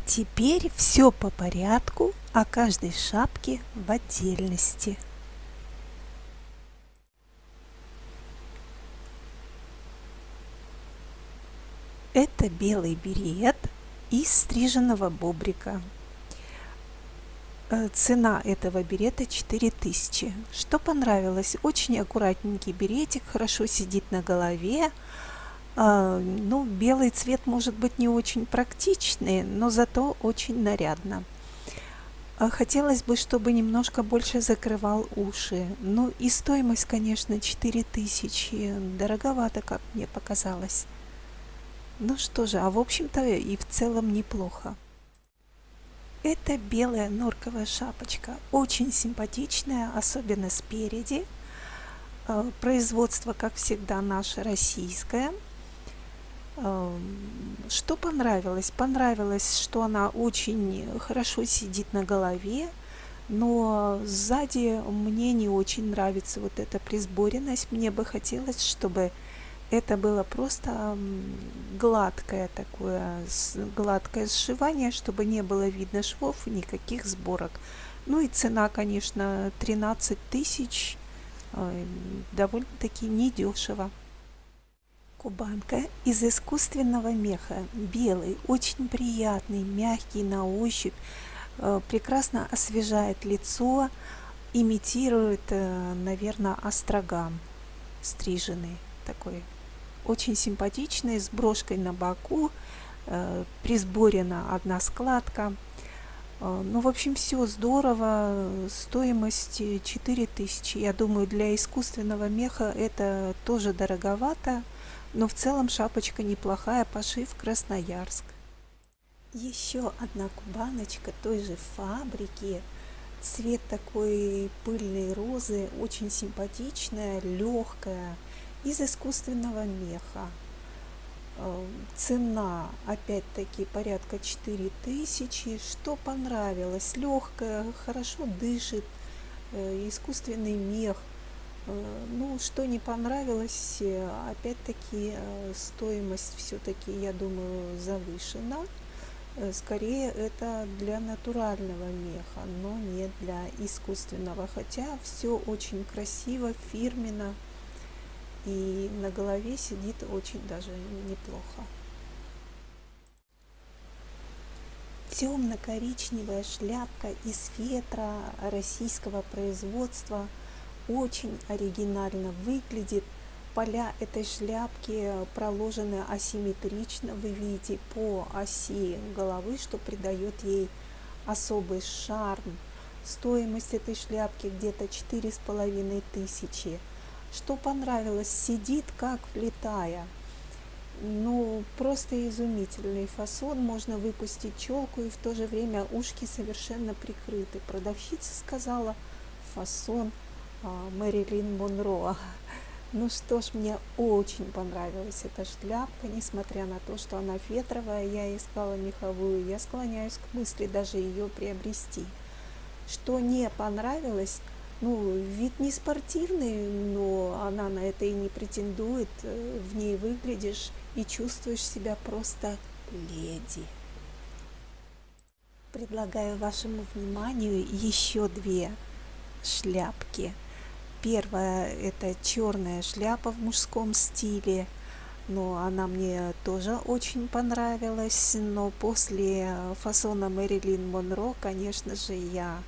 Теперь все по порядку, о каждой шапке в отдельности. Это белый берет из стриженного бобрика. Э, цена этого берета 4000. Что понравилось? Очень аккуратненький беретик, хорошо сидит на голове. А, ну, белый цвет может быть не очень практичный, но зато очень нарядно. А хотелось бы, чтобы немножко больше закрывал уши. Ну и стоимость, конечно, 4000. Дороговато, как мне показалось. Ну что же, а в общем-то и в целом неплохо. Это белая норковая шапочка, очень симпатичная, особенно спереди. Э, производство, как всегда, наше российское. Что понравилось? Понравилось, что она очень хорошо сидит на голове, но сзади мне не очень нравится вот эта присборенность. Мне бы хотелось, чтобы это было просто гладкое такое, гладкое сшивание, чтобы не было видно швов никаких сборок. Ну и цена, конечно, 13 тысяч, довольно-таки недешево. Кубанка из искусственного меха, белый, очень приятный, мягкий на ощупь, э, прекрасно освежает лицо, имитирует, э, наверное, остроган стриженный такой очень симпатичный, с брошкой на боку, э, присборена одна складка. Ну, в общем, все здорово. Стоимость 4000. Я думаю, для искусственного меха это тоже дороговато. Но в целом шапочка неплохая. Пошив Красноярск. Еще одна кубаночка той же фабрики. Цвет такой пыльной розы. Очень симпатичная, легкая из искусственного меха. Э, цена, опять-таки, порядка 4000. Что понравилось? Легкая, хорошо дышит, э, искусственный мех. Э, ну, что не понравилось, опять-таки, стоимость все-таки, я думаю, завышена. Скорее, это для натурального меха, но не для искусственного. Хотя все очень красиво, фирменно и на голове сидит очень даже неплохо. Темно-коричневая шляпка из фетра российского производства очень оригинально выглядит. Поля этой шляпки проложены асимметрично, вы видите, по оси головы, что придает ей особый шарм. Стоимость этой шляпки где-то четыре с половиной тысячи что понравилось, сидит как влетая. Ну, просто изумительный фасон, можно выпустить челку и в то же время ушки совершенно прикрыты. Продавщица сказала, фасон Мэрилин Монро. Ну что ж, мне очень понравилась эта шляпка, несмотря на то, что она фетровая, я искала меховую, я склоняюсь к мысли даже ее приобрести. Что не понравилось, ну, вид не спортивный, но она на это и не претендует. Э, в ней выглядишь и чувствуешь себя просто леди. Предлагаю вашему вниманию еще две шляпки. Первая это черная шляпа в мужском стиле, но она мне тоже очень понравилась. Но после фасона Мэрилин Монро, конечно же, я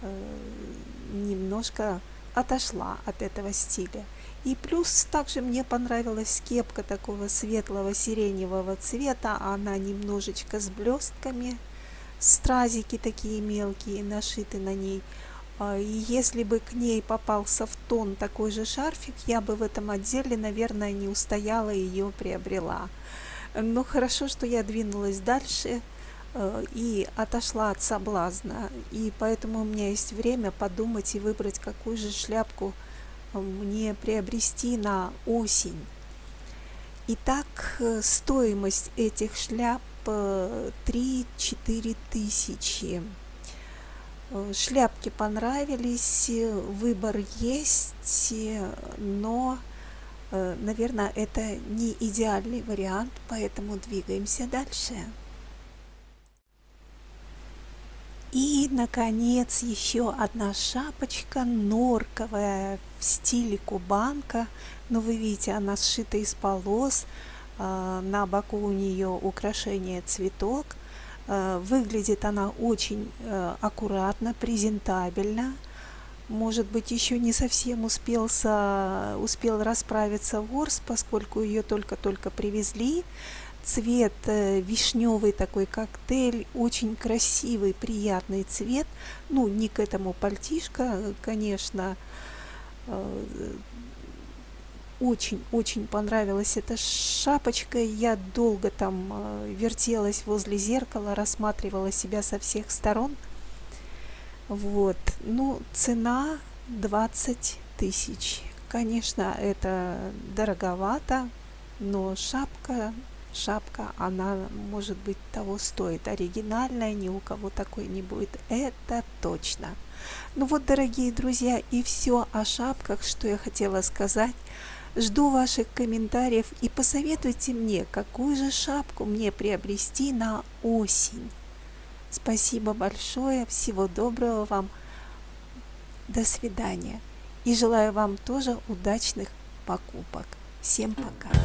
Э, немножко отошла от этого стиля. И плюс также мне понравилась кепка такого светлого сиреневого цвета. Она немножечко с блестками, стразики такие мелкие нашиты на ней. А, и если бы к ней попался в тон такой же шарфик, я бы в этом отделе, наверное, не устояла и ее приобрела. Но хорошо, что я двинулась дальше. Э, и отошла от соблазна. И поэтому у меня есть время подумать и выбрать, какую же шляпку э, мне приобрести на осень. Итак, э, стоимость этих шляп 3-4 тысячи. Шляпки понравились, выбор есть, но, наверное, это не идеальный вариант, поэтому двигаемся дальше. И, наконец, еще одна шапочка норковая в стиле кубанка. Но вы видите, она сшита из полос. А, на боку у нее украшение цветок. А, выглядит она очень э, аккуратно, презентабельно. Может быть, еще не совсем успелся, успел расправиться ворс, поскольку ее только-только привезли цвет э, вишневый такой коктейль, очень красивый, приятный цвет. Ну, не к этому пальтишко, конечно. Очень-очень понравилась эта шапочка. Я долго там э, вертелась возле зеркала, рассматривала себя со всех сторон. Вот. Ну, цена 20 тысяч. Конечно, это дороговато, но шапка шапка, она, может быть, того стоит. Оригинальная, ни у кого такой не будет. Это точно. Ну вот, дорогие друзья, и все о шапках, что я хотела сказать. Жду ваших комментариев и посоветуйте мне, какую же шапку мне приобрести на осень. Спасибо большое, всего доброго вам, до свидания. И желаю вам тоже удачных покупок. Всем пока.